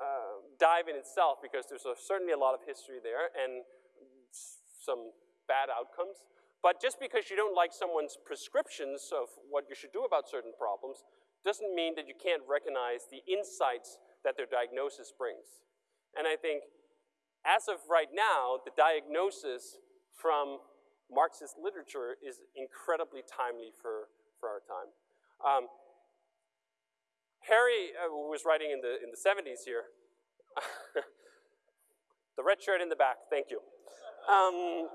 uh, dive in itself because there's a, certainly a lot of history there and some bad outcomes. But just because you don't like someone's prescriptions of what you should do about certain problems doesn't mean that you can't recognize the insights that their diagnosis brings. And I think as of right now, the diagnosis from Marxist literature is incredibly timely for, for our time. Um, Harry, uh, was writing in the, in the 70s here, the red shirt in the back, thank you. Um,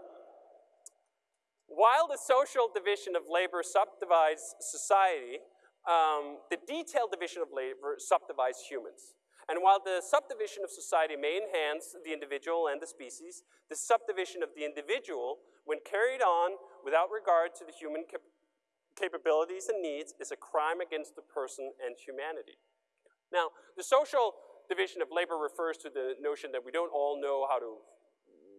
while the social division of labor subdivides society, um, the detailed division of labor subdivides humans. And while the subdivision of society may enhance the individual and the species, the subdivision of the individual, when carried on without regard to the human cap capabilities and needs, is a crime against the person and humanity. Now, the social division of labor refers to the notion that we don't all know how to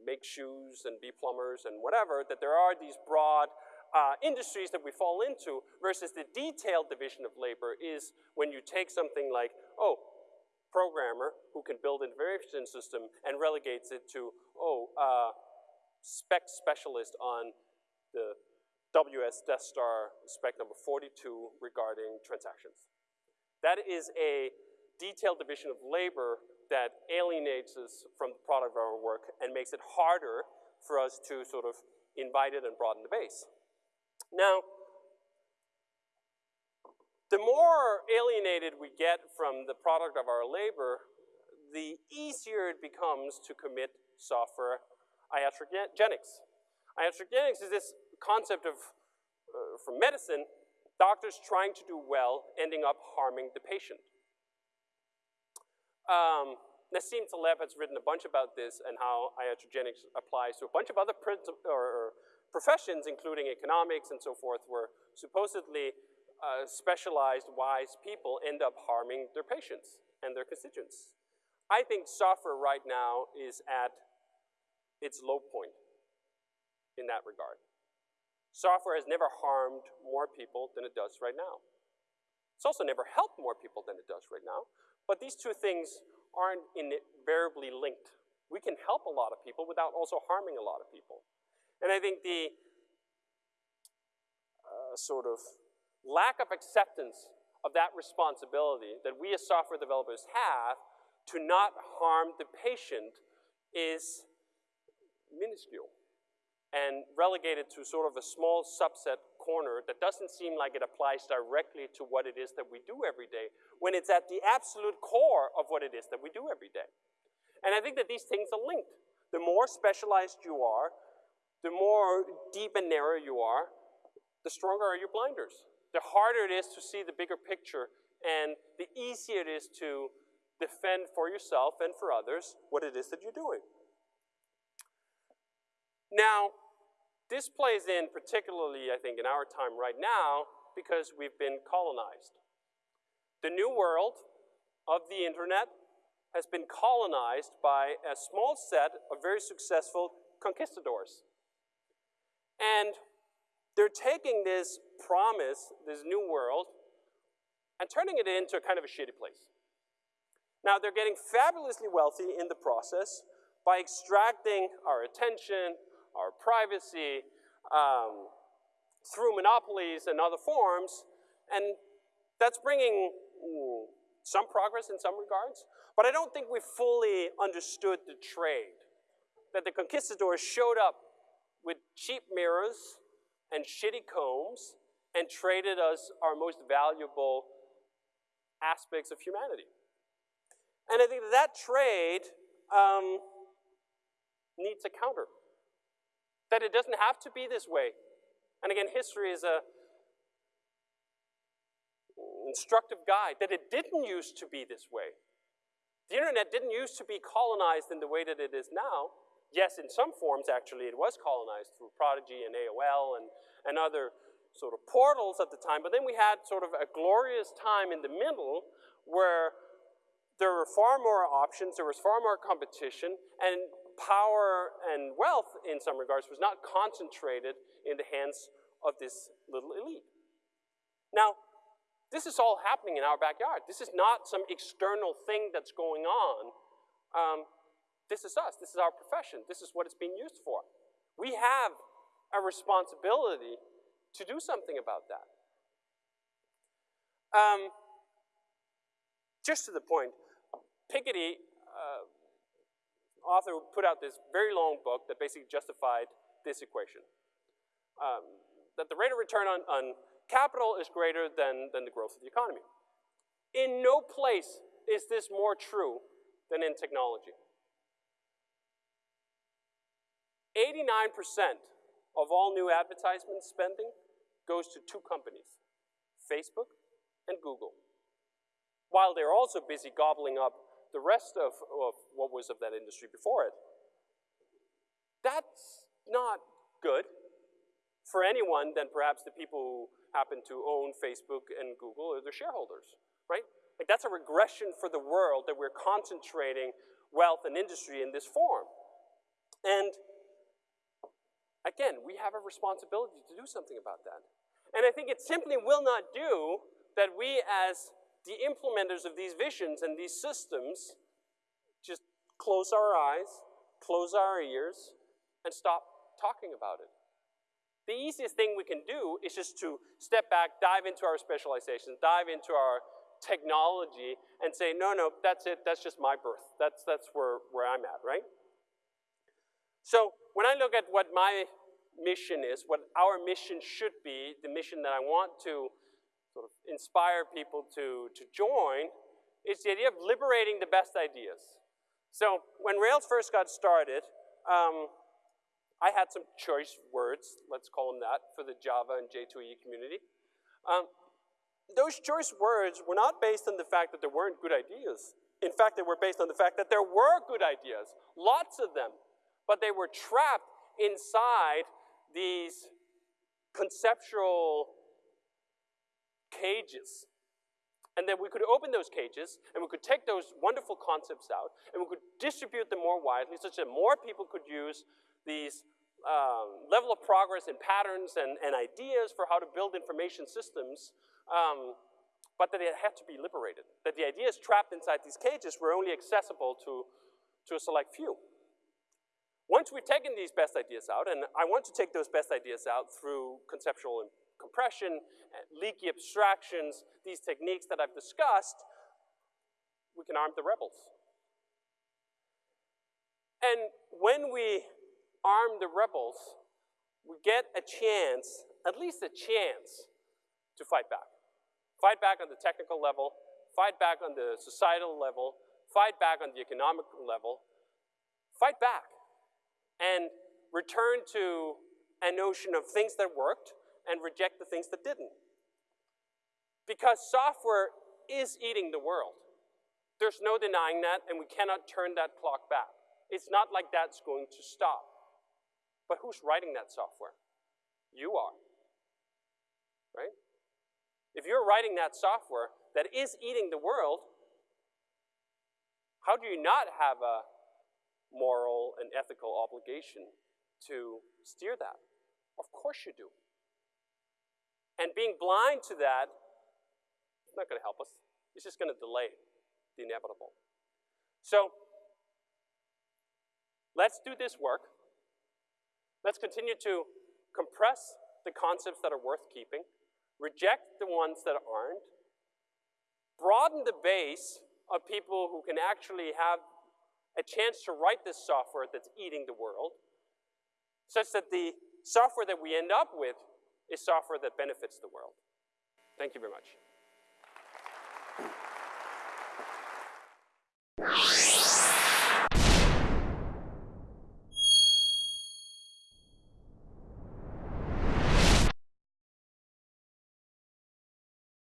make shoes and be plumbers and whatever, that there are these broad uh, industries that we fall into, versus the detailed division of labor is when you take something like, oh, programmer who can build an information system and relegates it to, oh, uh, spec specialist on the WS Death Star spec number 42 regarding transactions. That is a detailed division of labor that alienates us from the product of our work and makes it harder for us to sort of invite it and broaden the base. Now, the more alienated we get from the product of our labor, the easier it becomes to commit software iatrogenics. Iatrogenics is this concept of, uh, from medicine, doctors trying to do well, ending up harming the patient. Um, Nassim Taleb has written a bunch about this and how iatrogenics applies to a bunch of other or, or professions, including economics and so forth, where supposedly uh, specialized, wise people end up harming their patients and their constituents. I think software right now is at its low point in that regard. Software has never harmed more people than it does right now. It's also never helped more people than it does right now. But these two things aren't invariably linked. We can help a lot of people without also harming a lot of people. And I think the uh, sort of lack of acceptance of that responsibility that we as software developers have to not harm the patient is minuscule and relegated to sort of a small subset corner that doesn't seem like it applies directly to what it is that we do every day, when it's at the absolute core of what it is that we do every day. And I think that these things are linked. The more specialized you are, the more deep and narrow you are, the stronger are your blinders. The harder it is to see the bigger picture, and the easier it is to defend for yourself and for others what it is that you're doing. Now, this plays in particularly, I think, in our time right now because we've been colonized. The new world of the internet has been colonized by a small set of very successful conquistadors. And they're taking this promise, this new world, and turning it into a kind of a shitty place. Now, they're getting fabulously wealthy in the process by extracting our attention, our privacy, um, through monopolies and other forms, and that's bringing some progress in some regards, but I don't think we fully understood the trade. That the conquistadors showed up with cheap mirrors and shitty combs and traded us our most valuable aspects of humanity. And I think that trade um, needs a counter. That it doesn't have to be this way. And again, history is a instructive guide that it didn't used to be this way. The internet didn't used to be colonized in the way that it is now. Yes, in some forms, actually, it was colonized through Prodigy and AOL and, and other sort of portals at the time, but then we had sort of a glorious time in the middle where there were far more options, there was far more competition, and power and wealth, in some regards, was not concentrated in the hands of this little elite. Now, this is all happening in our backyard. This is not some external thing that's going on. Um, this is us. This is our profession. This is what it's being used for. We have a responsibility to do something about that. Um, just to the point, Piketty, uh, author, put out this very long book that basically justified this equation. Um, that the rate of return on, on capital is greater than, than the growth of the economy. In no place is this more true than in technology. 89% of all new advertisement spending goes to two companies, Facebook and Google, while they're also busy gobbling up the rest of, of what was of that industry before it. That's not good for anyone than perhaps the people who happen to own Facebook and Google or their shareholders, right? Like that's a regression for the world that we're concentrating wealth and industry in this form. And again, we have a responsibility to do something about that. And I think it simply will not do that we as the implementers of these visions and these systems just close our eyes, close our ears, and stop talking about it. The easiest thing we can do is just to step back, dive into our specialization, dive into our technology, and say, no, no, that's it, that's just my birth. That's, that's where, where I'm at, right? So when I look at what my mission is, what our mission should be, the mission that I want to sort of inspire people to, to join, is the idea of liberating the best ideas. So when Rails first got started, um, I had some choice words, let's call them that, for the Java and J2EE community. Um, those choice words were not based on the fact that there weren't good ideas. In fact, they were based on the fact that there were good ideas, lots of them, but they were trapped inside these conceptual cages. And then we could open those cages, and we could take those wonderful concepts out, and we could distribute them more widely, such that more people could use these um, level of progress and patterns and, and ideas for how to build information systems, um, but that they had to be liberated. That the ideas trapped inside these cages were only accessible to, to a select few. Once we've taken these best ideas out, and I want to take those best ideas out through conceptual compression, leaky abstractions, these techniques that I've discussed, we can arm the rebels. And when we arm the rebels, we get a chance, at least a chance, to fight back. Fight back on the technical level, fight back on the societal level, fight back on the economic level, fight back and return to a notion of things that worked and reject the things that didn't. Because software is eating the world. There's no denying that, and we cannot turn that clock back. It's not like that's going to stop. But who's writing that software? You are, right? If you're writing that software that is eating the world, how do you not have a moral and ethical obligation to steer that? Of course you do. And being blind to that is not going to help us. It's just going to delay the inevitable. So let's do this work. Let's continue to compress the concepts that are worth keeping, reject the ones that aren't, broaden the base of people who can actually have a chance to write this software that's eating the world, such that the software that we end up with is software that benefits the world. Thank you very much.